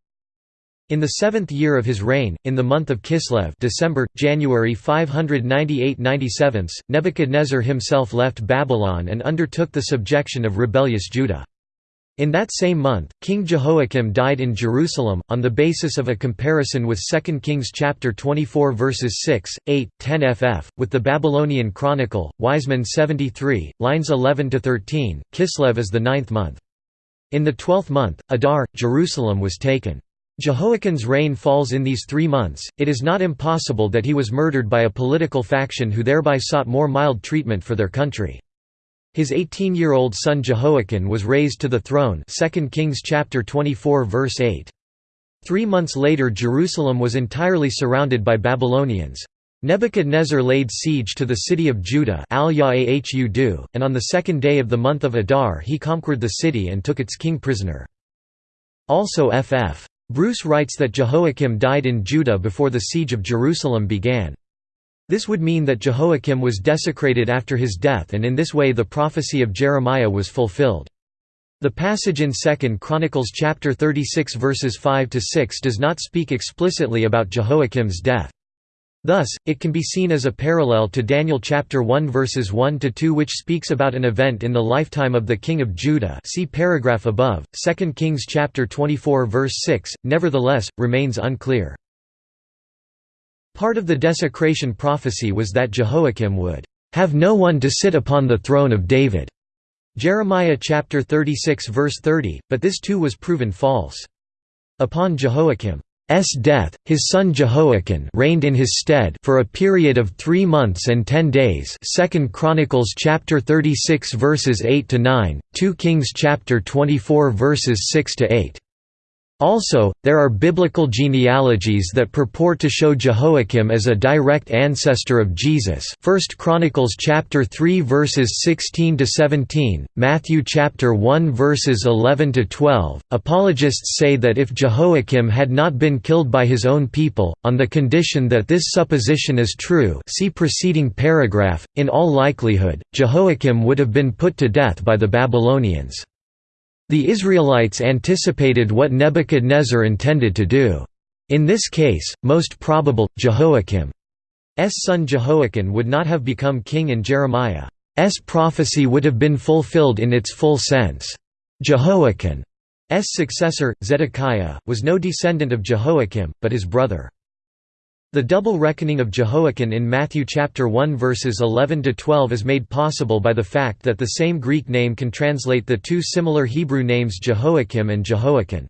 in the seventh year of his reign, in the month of Kislev December, January 598–97, Nebuchadnezzar himself left Babylon and undertook the subjection of rebellious Judah. In that same month, King Jehoiakim died in Jerusalem, on the basis of a comparison with 2 Kings chapter 24 verses 6, 8, 10 ff, with the Babylonian Chronicle, Wiseman 73, lines 11–13, Kislev is the ninth month. In the twelfth month, Adar, Jerusalem was taken. Jehoiakim's reign falls in these three months, it is not impossible that he was murdered by a political faction who thereby sought more mild treatment for their country. His 18-year-old son Jehoiachin was raised to the throne 2 Kings chapter 24 verse 8. Three months later Jerusalem was entirely surrounded by Babylonians. Nebuchadnezzar laid siege to the city of Judah and on the second day of the month of Adar he conquered the city and took its king prisoner. Also F. F. Bruce writes that Jehoiakim died in Judah before the siege of Jerusalem began. This would mean that Jehoiakim was desecrated after his death and in this way the prophecy of Jeremiah was fulfilled. The passage in 2 Chronicles chapter 36 verses 5 to 6 does not speak explicitly about Jehoiakim's death. Thus, it can be seen as a parallel to Daniel chapter 1 verses 1 to 2 which speaks about an event in the lifetime of the king of Judah. See paragraph above. 2 Kings chapter 24 verse 6 nevertheless remains unclear. Part of the desecration prophecy was that Jehoiakim would have no one to sit upon the throne of David. Jeremiah chapter 36 verse 30, but this too was proven false. Upon Jehoiakim death, his son Jehoiachin reigned in his stead for a period of three months and ten days 2 Chronicles chapter 36 verses 8 to 9, 2 Kings chapter 24 verses 6 to 8. Also, there are biblical genealogies that purport to show Jehoiakim as a direct ancestor of Jesus. 1 Chronicles chapter 3 verses 16 to 17, Matthew chapter 1 verses 11 to 12. Apologists say that if Jehoiakim had not been killed by his own people, on the condition that this supposition is true, see preceding paragraph, in all likelihood, Jehoiakim would have been put to death by the Babylonians. The Israelites anticipated what Nebuchadnezzar intended to do. In this case, most probable, Jehoiachin's son Jehoiakim would not have become king and Jeremiah's prophecy would have been fulfilled in its full sense. Jehoiakim's successor, Zedekiah, was no descendant of Jehoiakim, but his brother. The double reckoning of Jehoiakim in Matthew chapter 1 verses 11 to 12 is made possible by the fact that the same Greek name can translate the two similar Hebrew names Jehoiakim and Jehoiachin.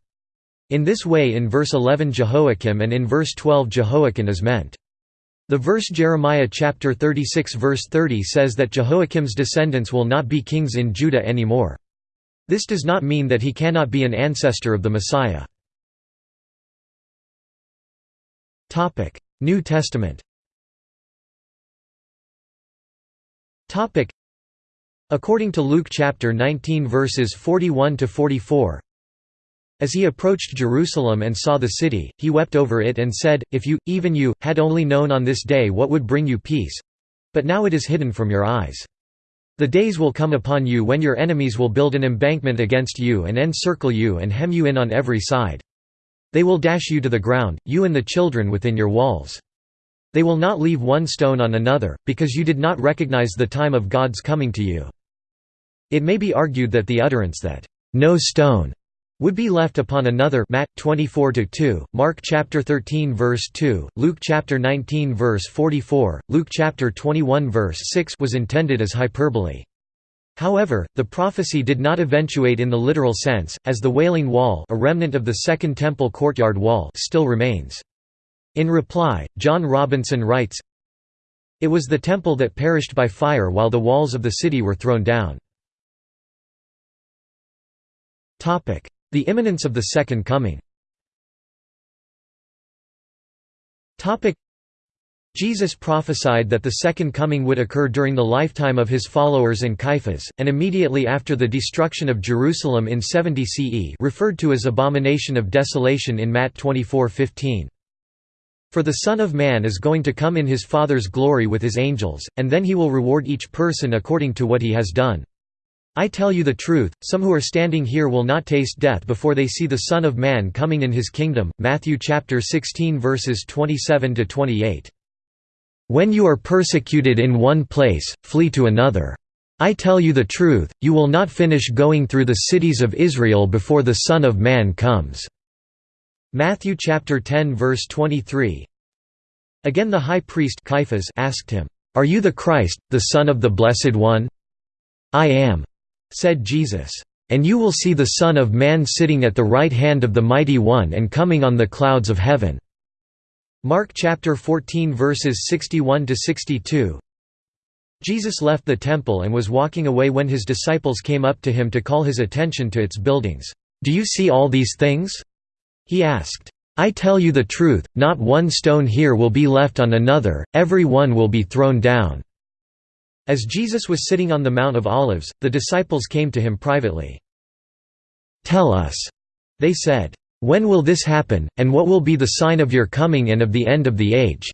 In this way in verse 11 Jehoiakim and in verse 12 Jehoiachin is meant. The verse Jeremiah chapter 36 verse 30 says that Jehoiakim's descendants will not be kings in Judah anymore. This does not mean that he cannot be an ancestor of the Messiah. New Testament. According to Luke chapter 19 verses 41 to 44 As he approached Jerusalem and saw the city he wept over it and said if you even you had only known on this day what would bring you peace but now it is hidden from your eyes. The days will come upon you when your enemies will build an embankment against you and encircle you and hem you in on every side they will dash you to the ground, you and the children within your walls. They will not leave one stone on another, because you did not recognize the time of God's coming to you. It may be argued that the utterance that, "'No stone' would be left upon another Matt 24 2, Mark chapter 13 verse 2, Luke chapter 19 verse 44, Luke chapter 21 verse 6 was intended as hyperbole. However, the prophecy did not eventuate in the literal sense, as the Wailing Wall a remnant of the Second Temple courtyard wall still remains. In reply, John Robinson writes, It was the temple that perished by fire while the walls of the city were thrown down. The imminence of the Second Coming Jesus prophesied that the second coming would occur during the lifetime of his followers and Caiaphas, and immediately after the destruction of Jerusalem in 70 CE referred to as abomination of desolation in Matt 24:15. For the Son of Man is going to come in his Father's glory with his angels, and then he will reward each person according to what he has done. I tell you the truth, some who are standing here will not taste death before they see the Son of Man coming in his kingdom. Matthew chapter 16 verses 27 to 28. When you are persecuted in one place, flee to another. I tell you the truth, you will not finish going through the cities of Israel before the Son of Man comes." Matthew chapter 10 verse 23 Again the high priest Caiaphas asked him, "'Are you the Christ, the Son of the Blessed One?' "'I am,' said Jesus. "'And you will see the Son of Man sitting at the right hand of the Mighty One and coming on the clouds of heaven.' Mark chapter 14 verses 61 to 62 Jesus left the temple and was walking away when his disciples came up to him to call his attention to its buildings. "Do you see all these things?" He asked. I tell you the truth, not one stone here will be left on another, every one will be thrown down." As Jesus was sitting on the Mount of Olives, the disciples came to him privately. Tell us, they said. When will this happen, and what will be the sign of your coming and of the end of the age?"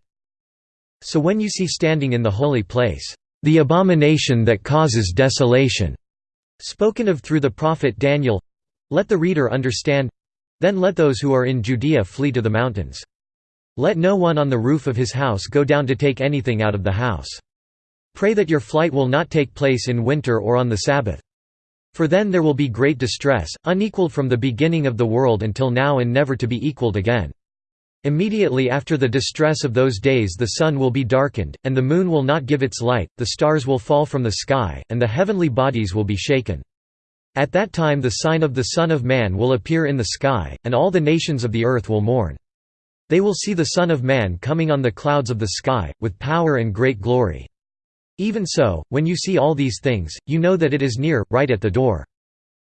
So when you see standing in the holy place, "...the abomination that causes desolation," spoken of through the prophet Daniel—let the reader understand—then let those who are in Judea flee to the mountains. Let no one on the roof of his house go down to take anything out of the house. Pray that your flight will not take place in winter or on the Sabbath. For then there will be great distress, unequaled from the beginning of the world until now and never to be equalled again. Immediately after the distress of those days the sun will be darkened, and the moon will not give its light, the stars will fall from the sky, and the heavenly bodies will be shaken. At that time the sign of the Son of Man will appear in the sky, and all the nations of the earth will mourn. They will see the Son of Man coming on the clouds of the sky, with power and great glory. Even so, when you see all these things, you know that it is near, right at the door.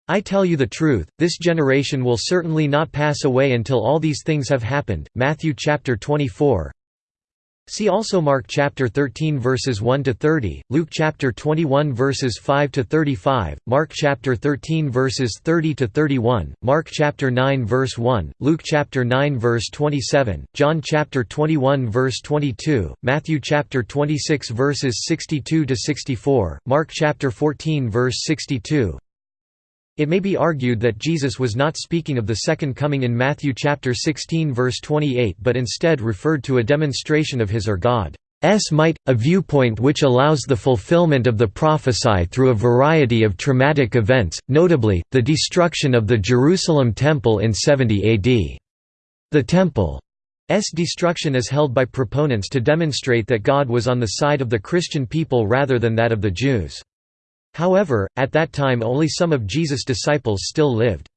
I tell you the truth, this generation will certainly not pass away until all these things have happened. Matthew chapter 24, See also Mark chapter 13 verses 1 to 30, Luke chapter 21 verses 5 to 35, Mark chapter 13 verses 30 to 31, Mark chapter 9 verse 1, Luke chapter 9 verse 27, John chapter 21 verse 22, Matthew chapter 26 verses 62 to 64, Mark chapter 14 verse 62, it may be argued that Jesus was not speaking of the second coming in Matthew chapter 16 verse 28 but instead referred to a demonstration of his or God's might, a viewpoint which allows the fulfillment of the prophesy through a variety of traumatic events, notably, the destruction of the Jerusalem temple in 70 AD. The temple's destruction is held by proponents to demonstrate that God was on the side of the Christian people rather than that of the Jews. However, at that time only some of Jesus' disciples still lived.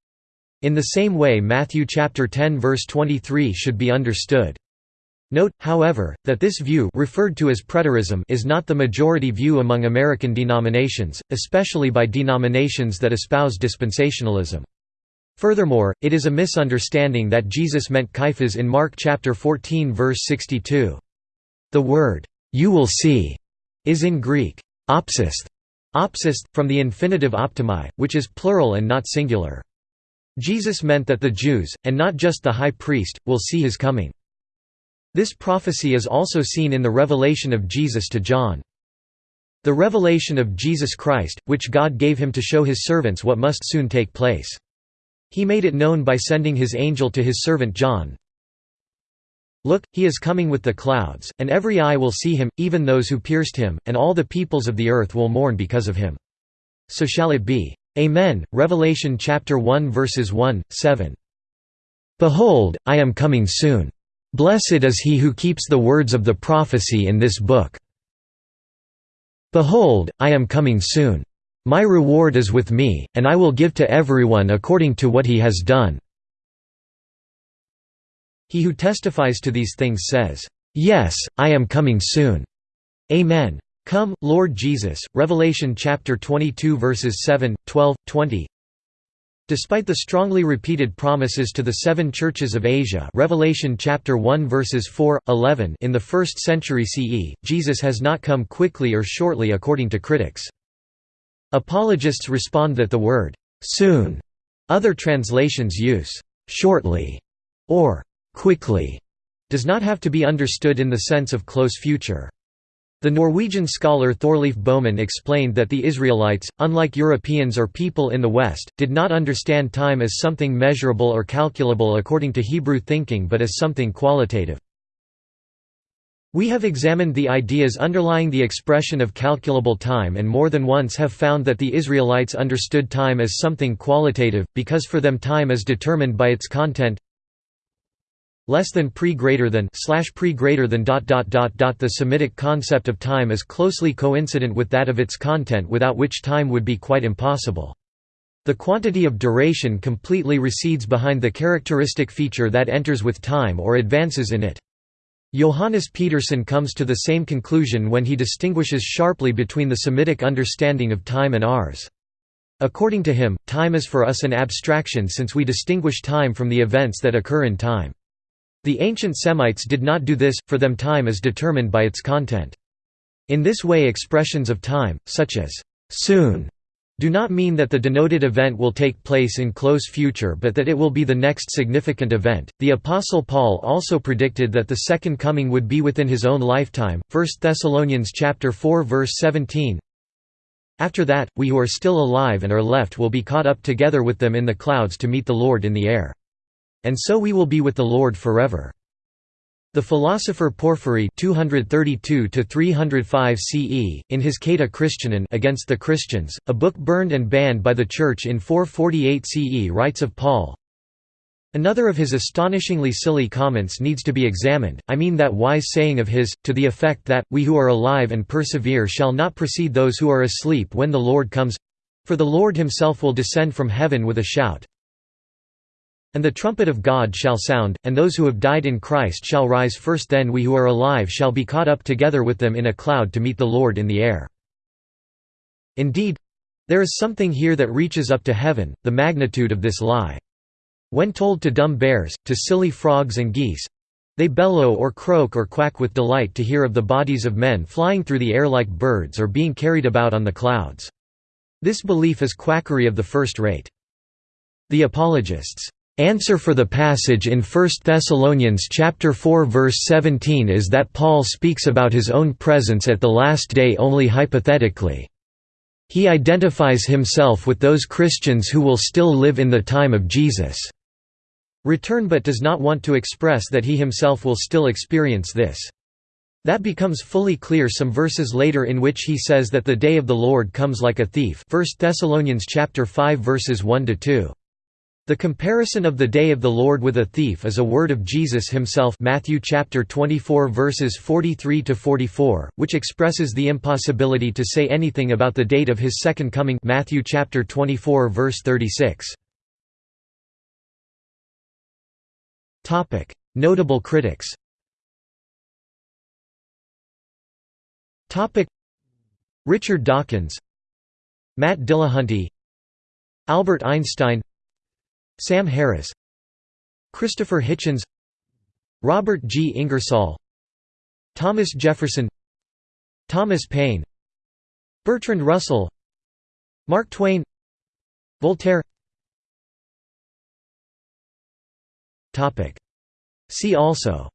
In the same way Matthew chapter 10 verse 23 should be understood. Note, however, that this view referred to as preterism is not the majority view among American denominations, especially by denominations that espouse dispensationalism. Furthermore, it is a misunderstanding that Jesus meant Caiaphas in Mark chapter 14 verse 62. The word, "'you will see' is in Greek, opsesthe, Opsist, from the infinitive optomai, which is plural and not singular. Jesus meant that the Jews, and not just the high priest, will see his coming. This prophecy is also seen in the revelation of Jesus to John. The revelation of Jesus Christ, which God gave him to show his servants what must soon take place. He made it known by sending his angel to his servant John, Look, he is coming with the clouds, and every eye will see him, even those who pierced him, and all the peoples of the earth will mourn because of him. So shall it be. Amen. Revelation chapter 1 verses 1, 7. Behold, I am coming soon. Blessed is he who keeps the words of the prophecy in this book. Behold, I am coming soon. My reward is with me, and I will give to everyone according to what he has done. He who testifies to these things says, "Yes, I am coming soon." Amen. Come, Lord Jesus. Revelation chapter 22 verses 7, 12, 20. Despite the strongly repeated promises to the seven churches of Asia Revelation chapter 1 verses 4, 11 in the 1st century CE, Jesus has not come quickly or shortly according to critics. Apologists respond that the word, "'soon' other translations use, "'shortly' or "'quickly' does not have to be understood in the sense of close future. The Norwegian scholar Thorleif Boman explained that the Israelites, unlike Europeans or people in the West, did not understand time as something measurable or calculable according to Hebrew thinking but as something qualitative. We have examined the ideas underlying the expression of calculable time and more than once have found that the Israelites understood time as something qualitative, because for them time is determined by its content less than pre greater than slash pre greater than dot dot dot dot the Semitic concept of time is closely coincident with that of its content without which time would be quite impossible. The quantity of duration completely recedes behind the characteristic feature that enters with time or advances in it. Johannes Pedersen comes to the same conclusion when he distinguishes sharply between the Semitic understanding of time and ours. According to him, time is for us an abstraction since we distinguish time from the events that occur in time. The ancient Semites did not do this, for them time is determined by its content. In this way expressions of time, such as, "'soon' do not mean that the denoted event will take place in close future but that it will be the next significant event. The apostle Paul also predicted that the second coming would be within his own lifetime. 1 Thessalonians chapter 4 verse 17. After that, we who are still alive and are left will be caught up together with them in the clouds to meet the Lord in the air. And so we will be with the Lord forever. The philosopher Porphyry 232 CE, in his Cata Christianon against the Christians, a book burned and banned by the Church in 448 CE writes of Paul, Another of his astonishingly silly comments needs to be examined, I mean that wise saying of his, to the effect that, we who are alive and persevere shall not precede those who are asleep when the Lord comes—for the Lord himself will descend from heaven with a shout, and the trumpet of God shall sound, and those who have died in Christ shall rise first then we who are alive shall be caught up together with them in a cloud to meet the Lord in the air. Indeed, there is something here that reaches up to heaven, the magnitude of this lie. When told to dumb bears, to silly frogs and geese, they bellow or croak or quack with delight to hear of the bodies of men flying through the air like birds or being carried about on the clouds. This belief is quackery of the first rate. The apologists Answer for the passage in 1 Thessalonians chapter 4 verse 17 is that Paul speaks about his own presence at the last day only hypothetically. He identifies himself with those Christians who will still live in the time of Jesus' return but does not want to express that he himself will still experience this. That becomes fully clear some verses later in which he says that the day of the Lord comes like a thief 1 Thessalonians chapter 5 verses 1 to 2. The comparison of the day of the Lord with a thief is a word of Jesus himself Matthew chapter 24 verses 43 to 44, which expresses the impossibility to say anything about the date of his second coming Matthew chapter 24 verse 36. Topic: Notable critics. Topic: Richard Dawkins, Matt Dillahunty, Albert Einstein Sam Harris Christopher Hitchens Robert G. Ingersoll Thomas Jefferson Thomas Paine Bertrand Russell Mark Twain Voltaire. See also.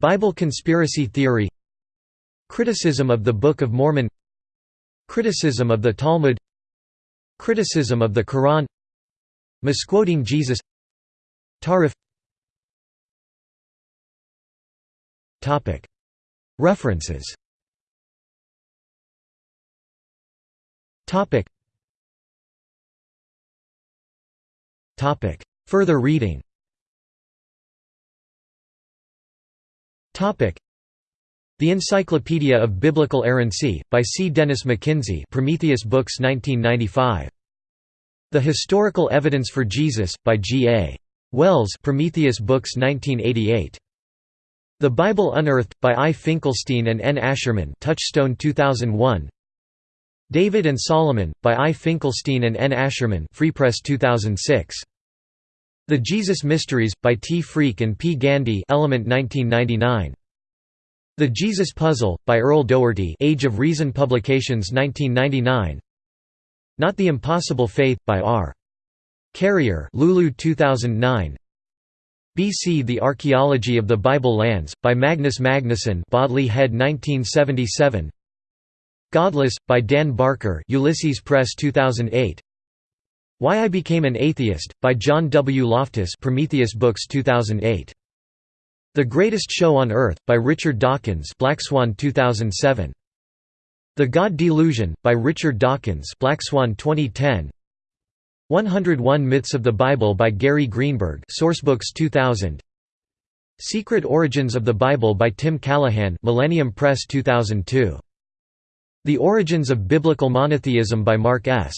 Bible conspiracy theory. Criticism of the Book of Mormon Criticism of the Talmud Criticism of the Quran Misquoting Jesus Tahrif. References. Further reading the Encyclopedia of Biblical Errancy, by C. Dennis McKinsey Prometheus Books 1995. The Historical Evidence for Jesus, by G. A. Wells Prometheus Books 1988. The Bible Unearthed, by I. Finkelstein and N. A. Silberman Touchstone 2001. David and Solomon, by I. Finkelstein and N. A. Silberman Free Press 2006. The Jesus Mysteries, by T. Freke and P. Gandy Element 1999. The Jesus Puzzle, by Earl Doherty Age of Reason Publications 1999 Not the Impossible Faith, by R. Carrier Lulu 2009 BC The Archaeology of the Bible Lands, by Magnus Magnusson Bodley Head 1977 Godless, by Dan Barker Ulysses Press 2008 Why I Became an Atheist, by John W. Loftus Prometheus Books 2008. The Greatest Show on Earth, by Richard Dawkins Black Swan 2007. The God Delusion, by Richard Dawkins Black Swan 2010. 101 Myths of the Bible by Gary Greenberg Sourcebooks 2000. Secret Origins of the Bible by Tim Callahan Millennium Press 2002. The Origins of Biblical Monotheism by Mark S.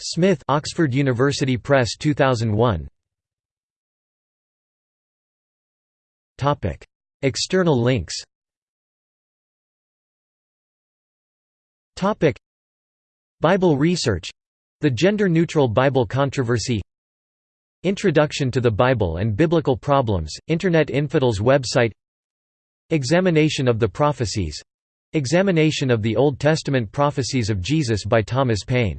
Smith Oxford University Press 2001 External links. Bible research. The gender-neutral Bible controversy. Introduction to the Bible and Biblical Problems, Internet Infidels website. Examination of the Prophecies. Examination of the Old Testament prophecies of Jesus by Thomas Paine